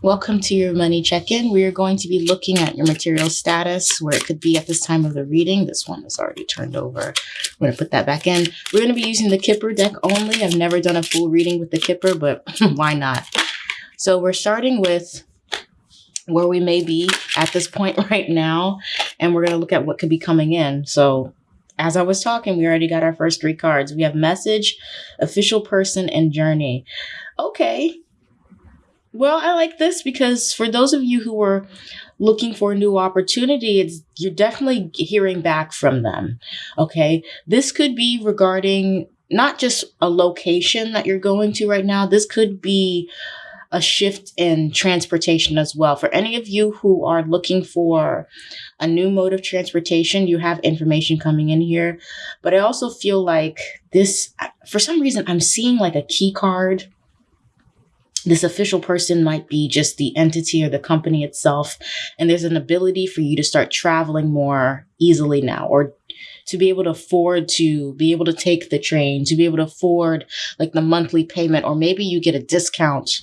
Welcome to your money check-in. We are going to be looking at your material status, where it could be at this time of the reading. This one is already turned over. I'm going to put that back in. We're going to be using the Kipper deck only. I've never done a full reading with the Kipper, but why not? So we're starting with where we may be at this point right now, and we're going to look at what could be coming in. So as I was talking, we already got our first three cards. We have message, official person, and journey. Okay, well, I like this because for those of you who are looking for a new opportunity, it's you're definitely hearing back from them. Okay. This could be regarding not just a location that you're going to right now. This could be a shift in transportation as well. For any of you who are looking for a new mode of transportation, you have information coming in here. But I also feel like this, for some reason, I'm seeing like a key card this official person might be just the entity or the company itself. And there's an ability for you to start traveling more easily now or to be able to afford to be able to take the train, to be able to afford like the monthly payment, or maybe you get a discount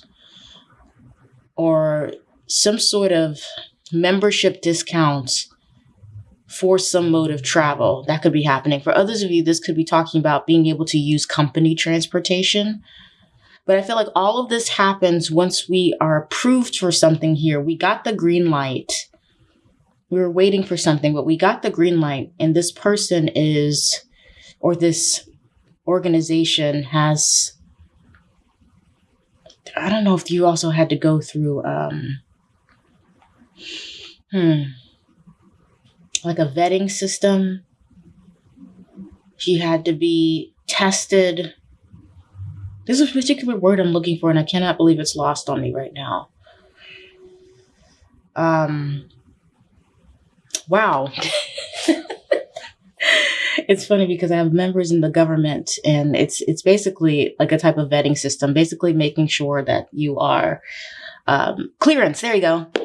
or some sort of membership discounts for some mode of travel that could be happening. For others of you, this could be talking about being able to use company transportation but I feel like all of this happens once we are approved for something here. We got the green light. We were waiting for something, but we got the green light. And this person is, or this organization has, I don't know if you also had to go through, um, hmm, like a vetting system. She had to be tested there's a particular word I'm looking for, and I cannot believe it's lost on me right now. Um, wow. it's funny because I have members in the government, and it's it's basically like a type of vetting system, basically making sure that you are um, clearance. There you go.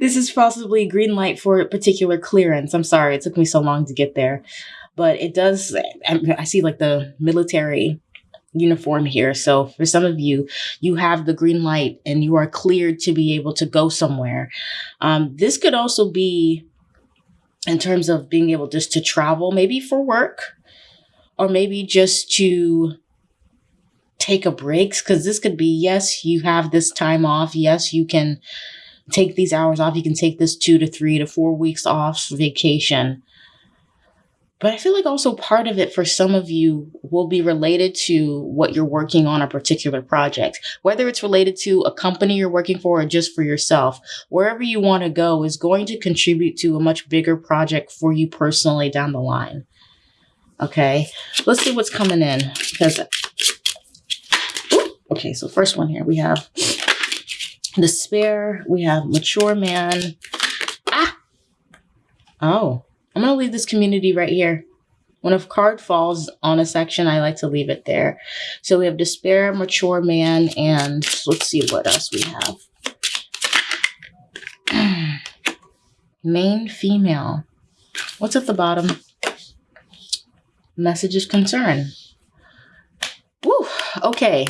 this is possibly green light for a particular clearance. I'm sorry, it took me so long to get there but it does, I see like the military uniform here. So for some of you, you have the green light and you are cleared to be able to go somewhere. Um, this could also be in terms of being able just to travel, maybe for work or maybe just to take a break. Because this could be, yes, you have this time off. Yes, you can take these hours off. You can take this two to three to four weeks off vacation. But I feel like also part of it for some of you will be related to what you're working on a particular project, whether it's related to a company you're working for or just for yourself. Wherever you want to go is going to contribute to a much bigger project for you personally down the line. Okay, let's see what's coming in because. Okay, so first one here we have despair. We have mature man. Ah. Oh. I'm going to leave this community right here. When a card falls on a section, I like to leave it there. So we have despair, mature man, and let's see what else we have. Main female. What's at the bottom? Message concern. Woo, okay.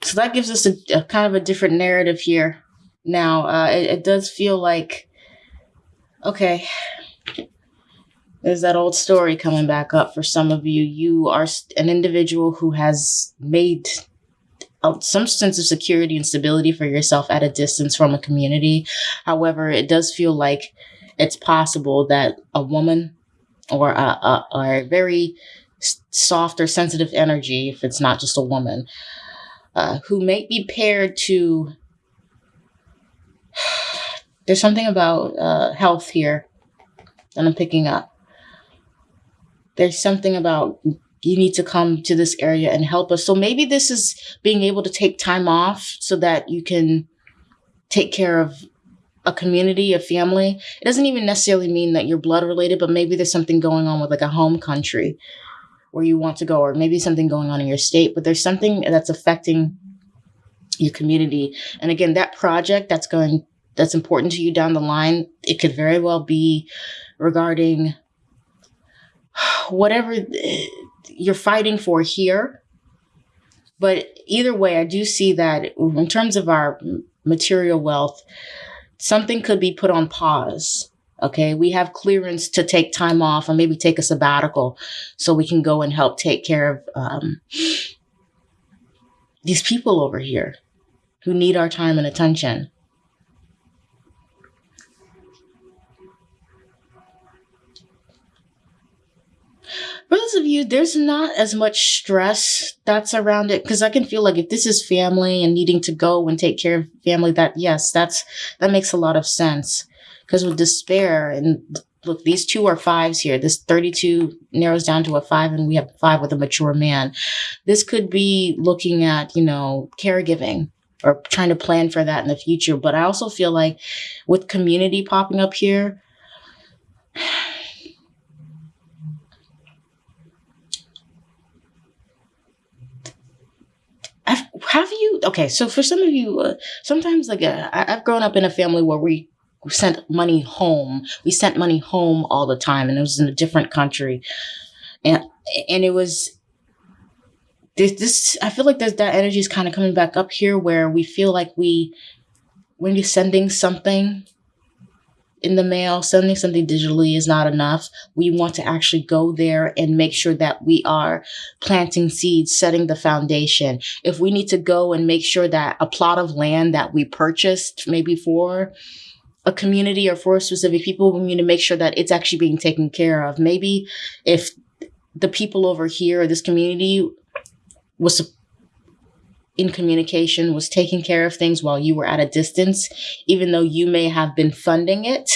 So that gives us a, a kind of a different narrative here. Now, uh, it, it does feel like, okay, there's that old story coming back up for some of you. You are an individual who has made some sense of security and stability for yourself at a distance from a community. However, it does feel like it's possible that a woman or a, a, a very soft or sensitive energy, if it's not just a woman, uh, who may be paired to. There's something about uh, health here that I'm picking up there's something about you need to come to this area and help us. So maybe this is being able to take time off so that you can take care of a community, a family. It doesn't even necessarily mean that you're blood related, but maybe there's something going on with like a home country where you want to go, or maybe something going on in your state, but there's something that's affecting your community. And again, that project that's going, that's important to you down the line, it could very well be regarding whatever you're fighting for here, But either way, I do see that in terms of our material wealth, something could be put on pause. Okay, we have clearance to take time off and maybe take a sabbatical so we can go and help take care of um, these people over here who need our time and attention. for those of you, there's not as much stress that's around it because I can feel like if this is family and needing to go and take care of family, that yes, that's that makes a lot of sense. Because with despair and look, these two are fives here. This 32 narrows down to a five, and we have five with a mature man. This could be looking at, you know, caregiving or trying to plan for that in the future. But I also feel like with community popping up here, have you okay so for some of you uh, sometimes like uh, I, have grown up in a family where we sent money home. We sent money home all the time and it was in a different country. And and it was this, this i feel like there's that energy is kind of coming back up here where we feel like we when you're sending something in the mail, sending something digitally is not enough. We want to actually go there and make sure that we are planting seeds, setting the foundation. If we need to go and make sure that a plot of land that we purchased maybe for a community or for specific people, we need to make sure that it's actually being taken care of. Maybe if the people over here or this community was in communication was taking care of things while you were at a distance, even though you may have been funding it.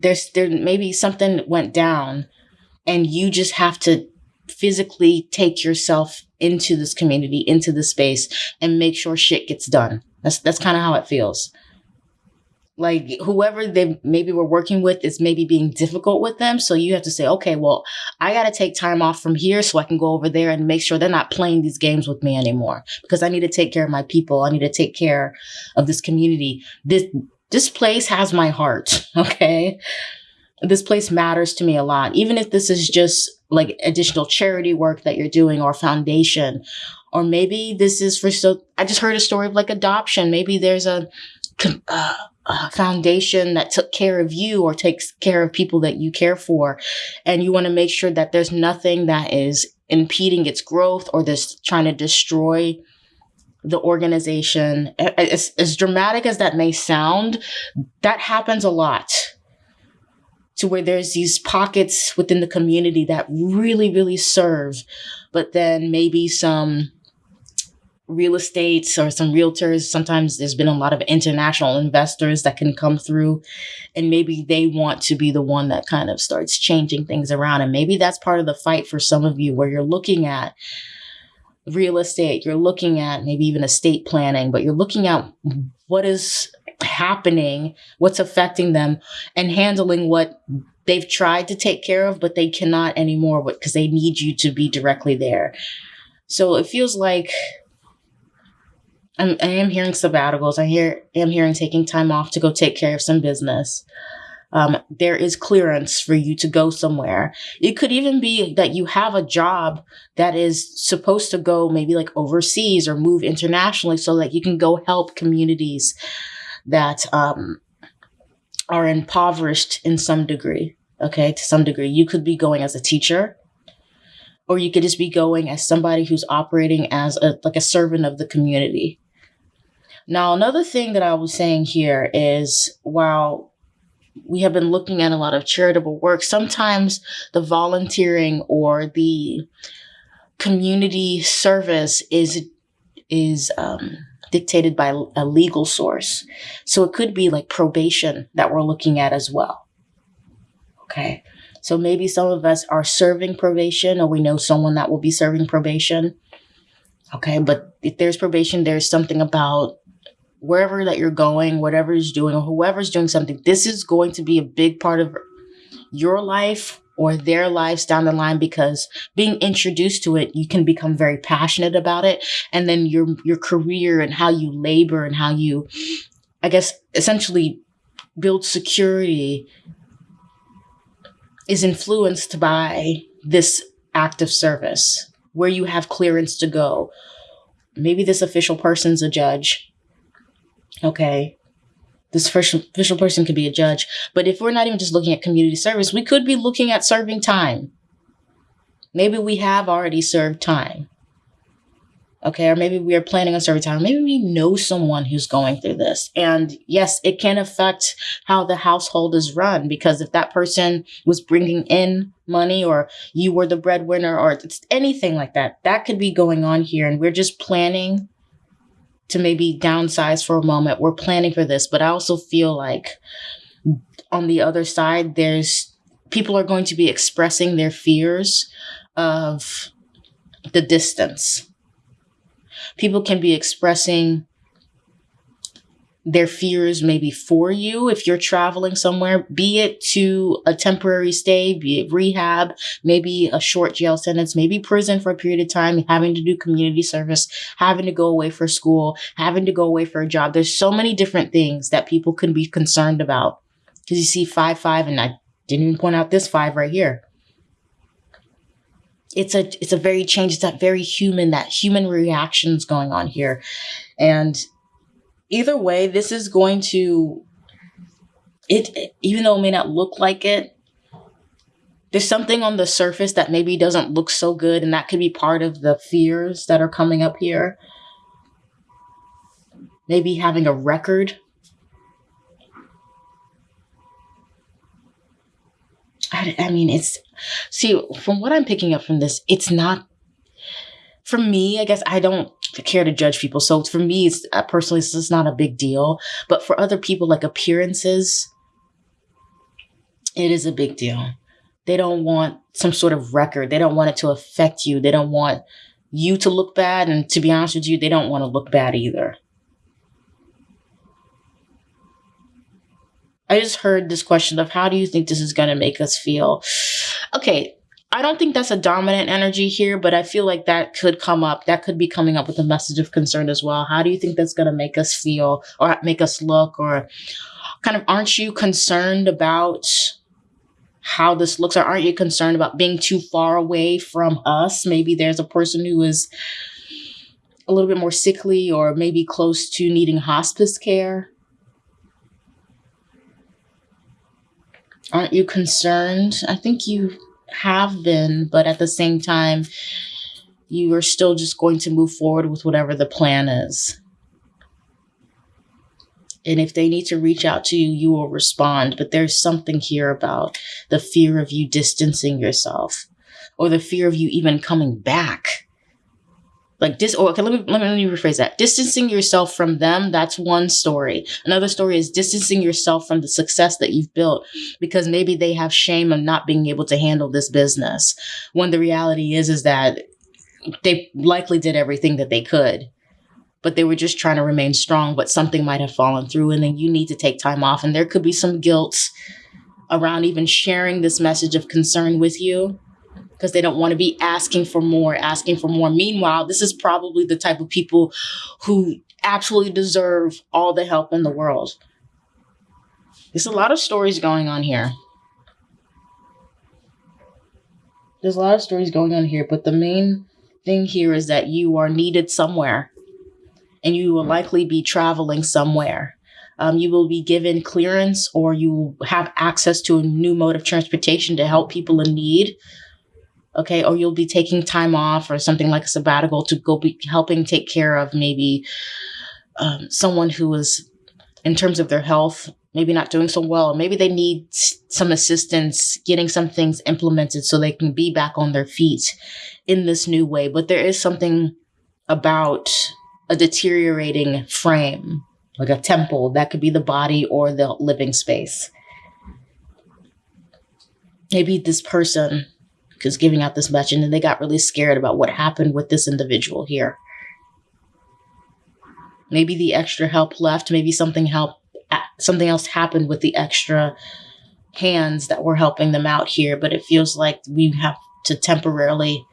There's there maybe something went down and you just have to physically take yourself into this community, into the space and make sure shit gets done. That's that's kind of how it feels like whoever they maybe were working with is maybe being difficult with them. So you have to say, okay, well, I got to take time off from here so I can go over there and make sure they're not playing these games with me anymore because I need to take care of my people. I need to take care of this community. This, this place has my heart. Okay. This place matters to me a lot. Even if this is just like additional charity work that you're doing or foundation, or maybe this is for so, I just heard a story of like adoption. Maybe there's a, uh, foundation that took care of you or takes care of people that you care for. And you want to make sure that there's nothing that is impeding its growth or this trying to destroy the organization. As, as dramatic as that may sound, that happens a lot to where there's these pockets within the community that really, really serve, but then maybe some real estate or some realtors. Sometimes there's been a lot of international investors that can come through and maybe they want to be the one that kind of starts changing things around. And maybe that's part of the fight for some of you where you're looking at real estate, you're looking at maybe even estate planning, but you're looking at what is happening, what's affecting them and handling what they've tried to take care of, but they cannot anymore because they need you to be directly there. So it feels like I'm, I am hearing sabbaticals. I hear am hearing taking time off to go take care of some business. Um, there is clearance for you to go somewhere. It could even be that you have a job that is supposed to go maybe like overseas or move internationally so that you can go help communities that um, are impoverished in some degree. Okay, to some degree. You could be going as a teacher, or you could just be going as somebody who's operating as a like a servant of the community. Now, another thing that I was saying here is while we have been looking at a lot of charitable work, sometimes the volunteering or the community service is is um, dictated by a legal source. So it could be like probation that we're looking at as well. Okay. So maybe some of us are serving probation or we know someone that will be serving probation. Okay. But if there's probation, there's something about wherever that you're going, whatever is doing, or whoever's doing something, this is going to be a big part of your life or their lives down the line because being introduced to it, you can become very passionate about it. And then your your career and how you labor and how you, I guess, essentially build security is influenced by this act of service where you have clearance to go. Maybe this official person's a judge. Okay. This official person could be a judge. But if we're not even just looking at community service, we could be looking at serving time. Maybe we have already served time. Okay, or maybe we are planning on serving time. Maybe we know someone who's going through this. And yes, it can affect how the household is run because if that person was bringing in money or you were the breadwinner or anything like that, that could be going on here. And we're just planning to maybe downsize for a moment. We're planning for this, but I also feel like on the other side, there's people are going to be expressing their fears of the distance people can be expressing their fears maybe for you if you're traveling somewhere, be it to a temporary stay, be it rehab, maybe a short jail sentence, maybe prison for a period of time, having to do community service, having to go away for school, having to go away for a job. There's so many different things that people can be concerned about. Because you see five five, and I didn't even point out this five right here it's a it's a very change it's that very human that human reactions going on here and either way this is going to it even though it may not look like it there's something on the surface that maybe doesn't look so good and that could be part of the fears that are coming up here. Maybe having a record. I, I mean it's See, from what I'm picking up from this, it's not for me, I guess I don't care to judge people. So for me, it's uh, personally, this is not a big deal. But for other people, like appearances, it is a big deal. They don't want some sort of record. They don't want it to affect you. They don't want you to look bad. And to be honest with you, they don't want to look bad either. I just heard this question of how do you think this is going to make us feel? Okay, I don't think that's a dominant energy here, but I feel like that could come up. That could be coming up with a message of concern as well. How do you think that's going to make us feel or make us look or kind of aren't you concerned about how this looks or aren't you concerned about being too far away from us? Maybe there's a person who is a little bit more sickly or maybe close to needing hospice care. Aren't you concerned? I think you have been, but at the same time, you are still just going to move forward with whatever the plan is. And if they need to reach out to you, you will respond. But there's something here about the fear of you distancing yourself or the fear of you even coming back like this or oh, okay let me, let me let me rephrase that. Distancing yourself from them that's one story. Another story is distancing yourself from the success that you've built because maybe they have shame of not being able to handle this business when the reality is is that they likely did everything that they could but they were just trying to remain strong but something might have fallen through and then you need to take time off and there could be some guilt around even sharing this message of concern with you because they don't want to be asking for more, asking for more. Meanwhile, this is probably the type of people who absolutely deserve all the help in the world. There's a lot of stories going on here. There's a lot of stories going on here, but the main thing here is that you are needed somewhere and you will likely be traveling somewhere. Um, you will be given clearance or you have access to a new mode of transportation to help people in need okay or you'll be taking time off or something like a sabbatical to go be helping take care of maybe um, someone who is in terms of their health maybe not doing so well. Maybe they need some assistance getting some things implemented so they can be back on their feet in this new way. But there is something about a deteriorating frame like a temple that could be the body or the living space. Maybe this person because giving out this much and then they got really scared about what happened with this individual here. Maybe the extra help left maybe something help something else happened with the extra hands that were helping them out here but it feels like we have to temporarily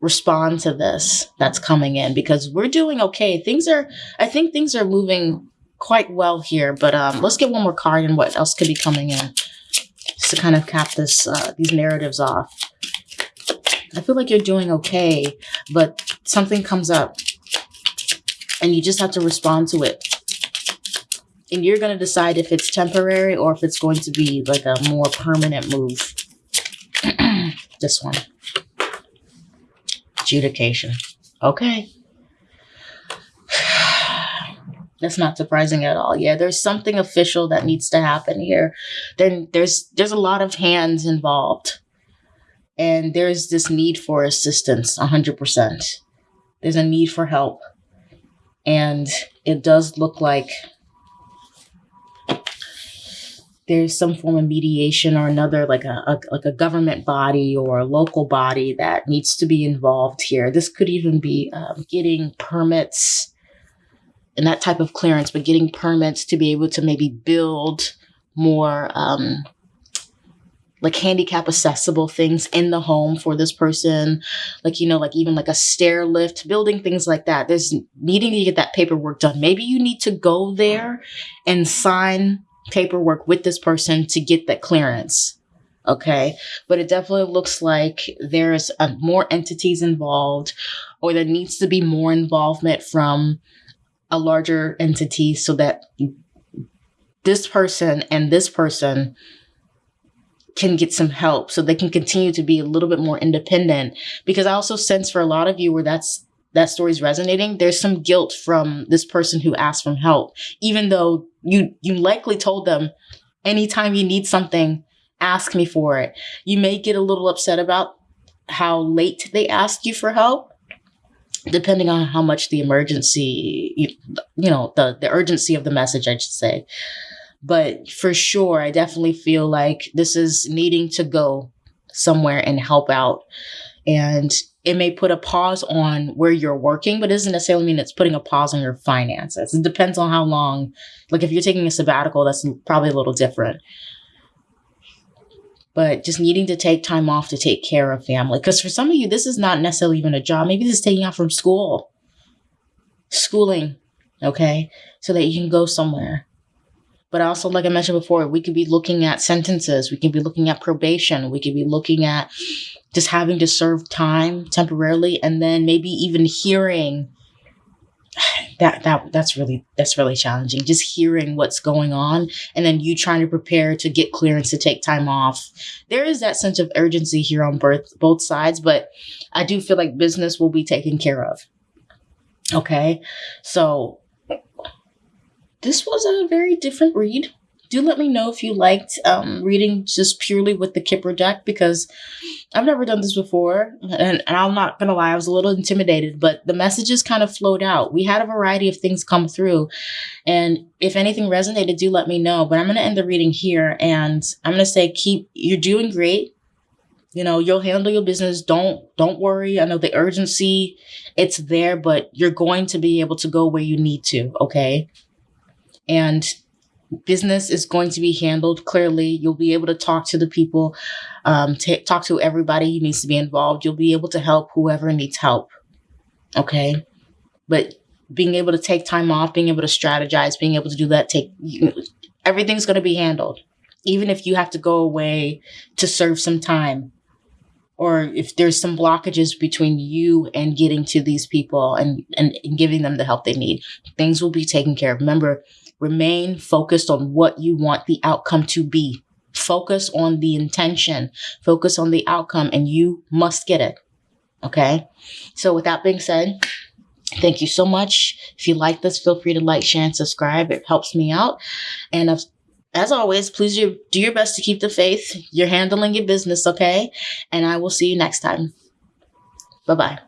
respond to this that's coming in because we're doing okay. Things are i think things are moving quite well here but um let's get one more card and what else could be coming in to kind of cap this uh, these narratives off. I feel like you're doing okay, but something comes up and you just have to respond to it. And you're going to decide if it's temporary or if it's going to be like a more permanent move. this one. Adjudication. Okay. That's not surprising at all. Yeah, there's something official that needs to happen here. Then there's there's a lot of hands involved. And there's this need for assistance 100%. There's a need for help. And it does look like there's some form of mediation or another like a, a, like a government body or a local body that needs to be involved here this could even be um, getting permits and that type of clearance but getting permits to be able to maybe build more um, like handicap accessible things in the home for this person like you know like even like a stair lift building things like that there's needing to get that paperwork done maybe you need to go there and sign paperwork with this person to get that clearance. Okay. But it definitely looks like there's uh, more entities involved, or there needs to be more involvement from a larger entity so that this person and this person can get some help so they can continue to be a little bit more independent because i also sense for a lot of you where that's that story's resonating, there's some guilt from this person who asked for help, even though you you likely told them anytime you need something, ask me for it. You may get a little upset about how late they asked you for help, depending on how much the emergency, you, know, the the urgency of the message, I should say. But for sure, I definitely feel like this is needing to go somewhere and help out. And it may put a pause on where you're working, but it doesn't necessarily mean it's putting a pause on your finances. It depends on how long. Like if you're taking a sabbatical, that's probably a little different. But just needing to take time off to take care of family. Because for some of you, this is not necessarily even a job. Maybe this is taking off from school, schooling, okay? So that you can go somewhere. But also, like I mentioned before, we could be looking at sentences, we could be looking at probation, we could be looking at just having to serve time temporarily and then maybe even hearing that that that's really that's really challenging just hearing what's going on and then you trying to prepare to get clearance to take time off. There is that sense of urgency here on both both sides but i do feel like business will be taken care of. Okay? So this was a very different read do let me know if you liked um, reading just purely with the Kipper deck because I've never done this before. And, and I'm not going to lie, I was a little intimidated, but the messages kind of flowed out. We had a variety of things come through. And if anything resonated, do let me know. But I'm going to end the reading here and I'm going to say, keep, you're doing great you know you'll handle your business don't don't worry i know the urgency it's there but you're going to be able to go where you need to okay and business is going to be handled clearly. You'll be able to talk to the people, um, t- talk to everybody who needs to be involved. You'll be able to help whoever needs help. Okay. But being able to take time off, being able to strategize, being able to do that, take you everything's going to be handled. Even if you have to go away to serve some time, or if there's some blockages between you and getting to these people and, and, and giving them the help they need, things will be taken care of. Remember, Remain focused on what you want the outcome to be. Focus on the intention, focus on the outcome, and you must get it. Okay. So, with that being said, thank you so much. If you like this, feel free to like, share, and subscribe. It helps me out. And as always, please do your best to keep the faith. You're handling your business, okay? And I will see you next time. Bye bye.